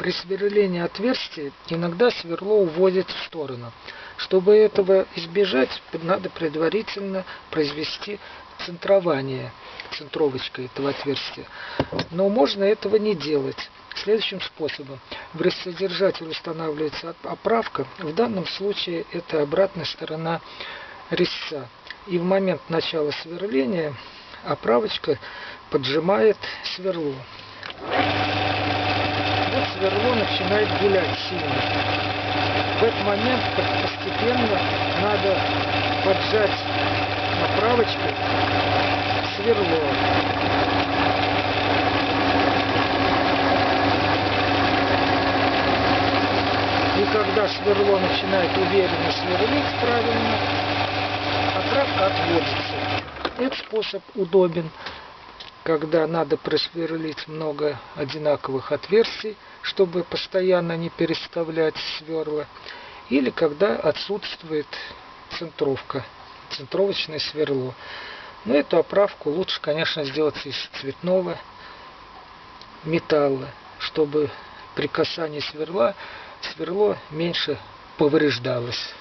При сверлении отверстия иногда сверло уводит в сторону. Чтобы этого избежать, надо предварительно произвести центрование центровочкой этого отверстия. Но можно этого не делать. Следующим способом. В рассодержатель устанавливается оправка. В данном случае это обратная сторона резца. И в момент начала сверления оправочка поджимает сверло. Сверло начинает гулять сильно. В этот момент постепенно надо поджать оправочкой сверло. И когда сверло начинает уверенно сверлить правильно, оправка отводится. Этот способ удобен, когда надо просверлить много одинаковых отверстий, чтобы постоянно не переставлять сверла, или когда отсутствует центровка, центровочное сверло. Но эту оправку лучше, конечно, сделать из цветного металла, чтобы при касании сверла сверло меньше повреждалось.